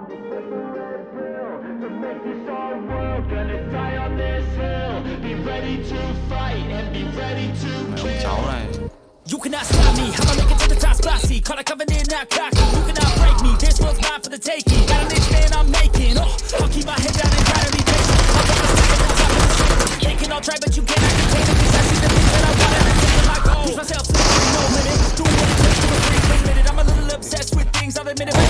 You cannot stop me, I'ma make it to the top spicy Call coming in, not cocky You cannot break me, this world's mine for the taking. Got a niche man I'm making, oh I'll keep my head down and try to be patient. I'm gonna stick it on top of the shit They can all try but you cannot contain it. Cause I see the things that I want and I take my goal Push myself to the no limit Doing what it takes to a free minute. I'm a little obsessed with things, I'll admit it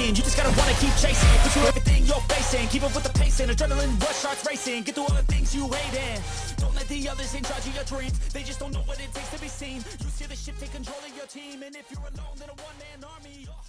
taking. You just gotta wanna keep chasing. Push through everything you're facing. Keep up with the pace and adrenaline rush starts racing. Get through all the things you hate and don't let the others in charge of your dreams. They just don't know what it takes to be seen. You see the ship take control of your team, and if you're alone, then a one man army.